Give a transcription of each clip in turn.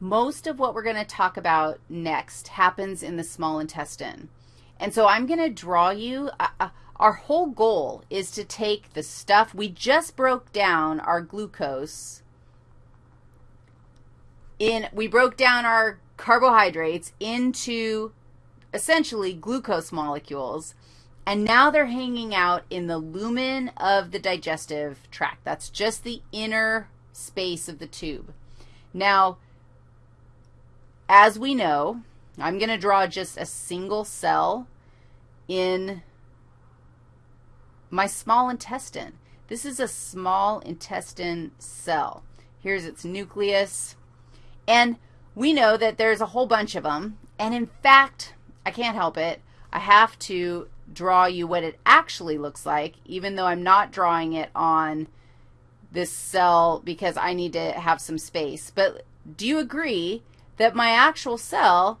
most of what we're going to talk about next happens in the small intestine. And so I'm going to draw you, uh, uh, our whole goal is to take the stuff, we just broke down our glucose in, we broke down our carbohydrates into essentially glucose molecules, and now they're hanging out in the lumen of the digestive tract. That's just the inner space of the tube. Now, as we know, I'm going to draw just a single cell in my small intestine. This is a small intestine cell. Here's its nucleus. And we know that there's a whole bunch of them. And in fact, I can't help it. I have to draw you what it actually looks like, even though I'm not drawing it on this cell because I need to have some space. But do you agree that my actual cell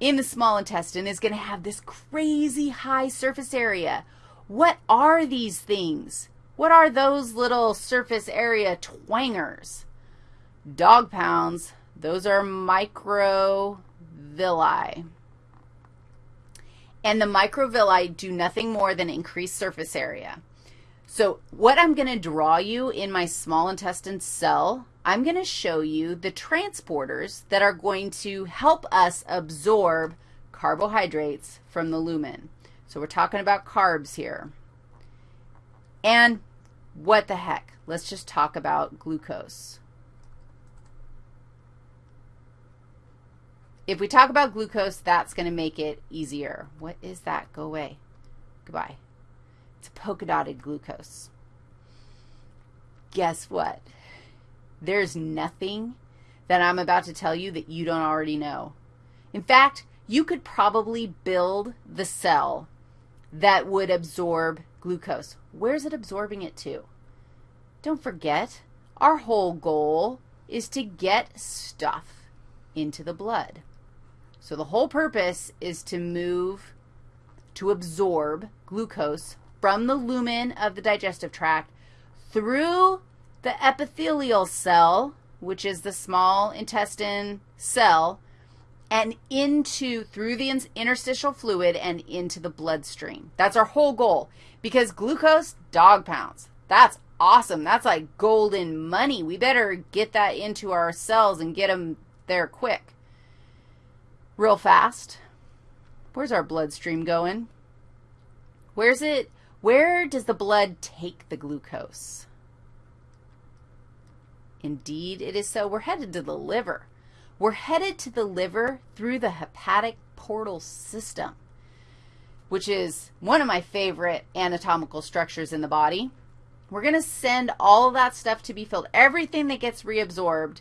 in the small intestine is going to have this crazy high surface area? What are these things? What are those little surface area twangers? Dog pounds, those are microvilli. And the microvilli do nothing more than increase surface area. So what I'm going to draw you in my small intestine cell, I'm going to show you the transporters that are going to help us absorb carbohydrates from the lumen. So we're talking about carbs here. And what the heck? Let's just talk about glucose. If we talk about glucose, that's going to make it easier. What is that? Go away. Goodbye. It's polka dotted glucose. Guess what? There's nothing that I'm about to tell you that you don't already know. In fact, you could probably build the cell that would absorb glucose. Where's it absorbing it to? Don't forget, our whole goal is to get stuff into the blood. So the whole purpose is to move, to absorb glucose from the lumen of the digestive tract through the epithelial cell, which is the small intestine cell, and into, through the interstitial fluid and into the bloodstream. That's our whole goal because glucose, dog pounds. That's awesome. That's like golden money. We better get that into our cells and get them there quick real fast. Where's our bloodstream going? Where's it, where does the blood take the glucose? Indeed, it is so. We're headed to the liver. We're headed to the liver through the hepatic portal system, which is one of my favorite anatomical structures in the body. We're going to send all of that stuff to be filled. Everything that gets reabsorbed,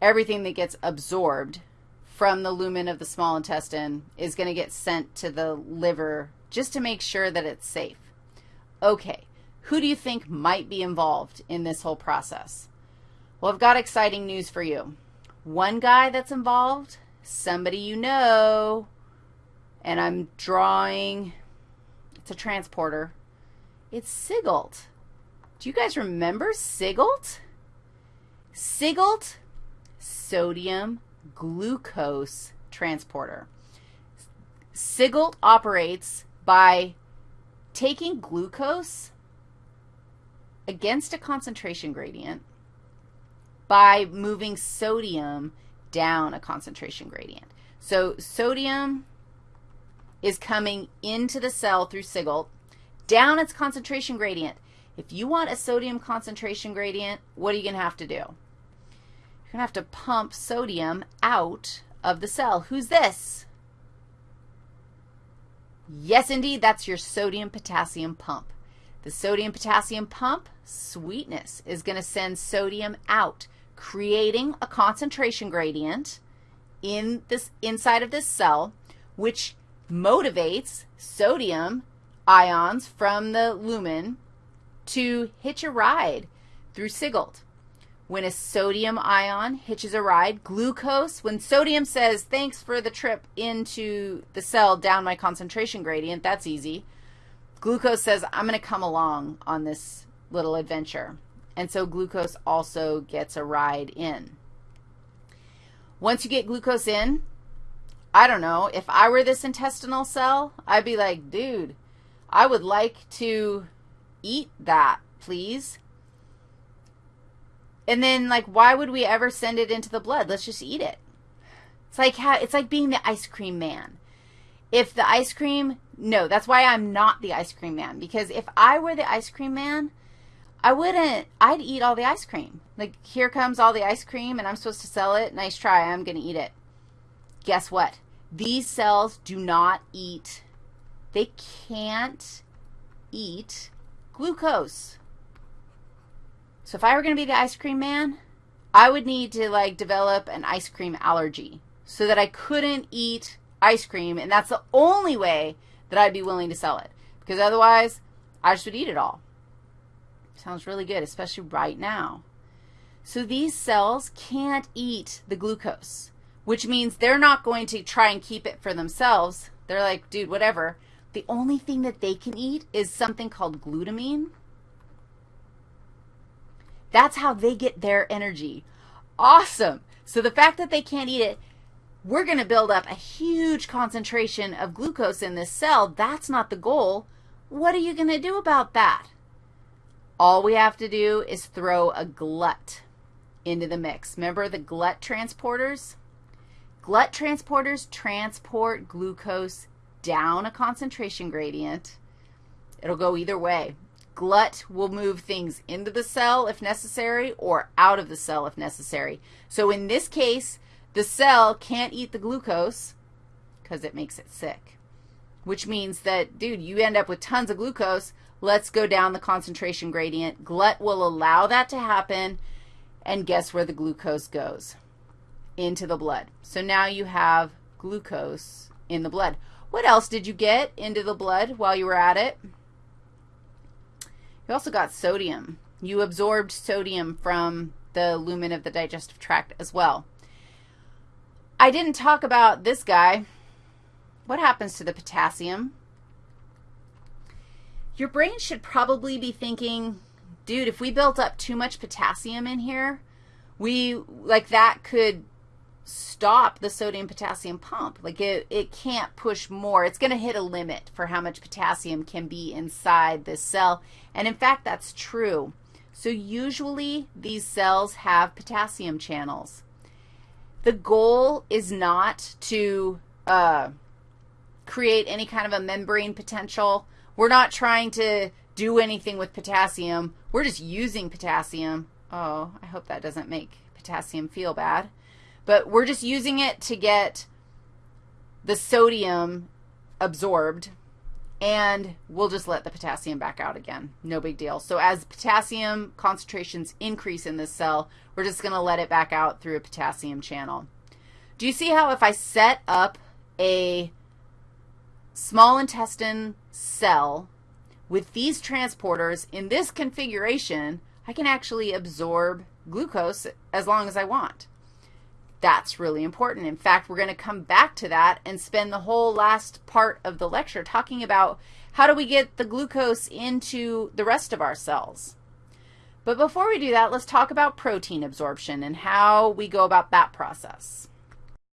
everything that gets absorbed from the lumen of the small intestine is going to get sent to the liver just to make sure that it's safe. Okay, who do you think might be involved in this whole process? Well, I've got exciting news for you. One guy that's involved, somebody you know, and I'm drawing, it's a transporter. It's SGLT. Do you guys remember SGLT? SGLT, sodium glucose transporter. SGLT operates by taking glucose against a concentration gradient by moving sodium down a concentration gradient. So sodium is coming into the cell through SGLT, down its concentration gradient. If you want a sodium concentration gradient, what are you going to have to do? You're going to have to pump sodium out of the cell. Who's this? Yes, indeed, that's your sodium-potassium pump. The sodium-potassium pump, sweetness, is going to send sodium out, creating a concentration gradient in this inside of this cell, which motivates sodium ions from the lumen to hitch a ride through SGLT when a sodium ion hitches a ride. Glucose, when sodium says, thanks for the trip into the cell down my concentration gradient, that's easy. Glucose says, I'm going to come along on this little adventure. And so glucose also gets a ride in. Once you get glucose in, I don't know, if I were this intestinal cell, I'd be like, dude, I would like to eat that, please. And then, like, why would we ever send it into the blood? Let's just eat it. It's like how, it's like being the ice cream man. If the ice cream, no, that's why I'm not the ice cream man. Because if I were the ice cream man, I wouldn't, I'd eat all the ice cream. Like, here comes all the ice cream, and I'm supposed to sell it. Nice try. I'm going to eat it. Guess what? These cells do not eat, they can't eat glucose. So if I were going to be the ice cream man, I would need to, like, develop an ice cream allergy so that I couldn't eat ice cream, and that's the only way that I'd be willing to sell it. Because otherwise, I just would eat it all. Sounds really good, especially right now. So these cells can't eat the glucose, which means they're not going to try and keep it for themselves. They're like, dude, whatever. The only thing that they can eat is something called glutamine. That's how they get their energy. Awesome. So the fact that they can't eat it, we're going to build up a huge concentration of glucose in this cell. That's not the goal. What are you going to do about that? All we have to do is throw a glut into the mix. Remember the glut transporters? Glut transporters transport glucose down a concentration gradient. It'll go either way. Glut will move things into the cell if necessary or out of the cell if necessary. So in this case, the cell can't eat the glucose because it makes it sick, which means that, dude, you end up with tons of glucose. Let's go down the concentration gradient. Glut will allow that to happen, and guess where the glucose goes? Into the blood. So now you have glucose in the blood. What else did you get into the blood while you were at it? You also got sodium. You absorbed sodium from the lumen of the digestive tract as well. I didn't talk about this guy. What happens to the potassium? Your brain should probably be thinking, dude, if we built up too much potassium in here, we, like that could stop the sodium potassium pump. Like it, it can't push more. It's going to hit a limit for how much potassium can be inside this cell. And in fact, that's true. So usually these cells have potassium channels. The goal is not to uh, create any kind of a membrane potential. We're not trying to do anything with potassium. We're just using potassium. Oh, I hope that doesn't make potassium feel bad. But we're just using it to get the sodium absorbed and we'll just let the potassium back out again. No big deal. So as potassium concentrations increase in this cell, we're just going to let it back out through a potassium channel. Do you see how if I set up a small intestine cell with these transporters in this configuration, I can actually absorb glucose as long as I want. That's really important. In fact, we're going to come back to that and spend the whole last part of the lecture talking about how do we get the glucose into the rest of our cells. But before we do that, let's talk about protein absorption and how we go about that process.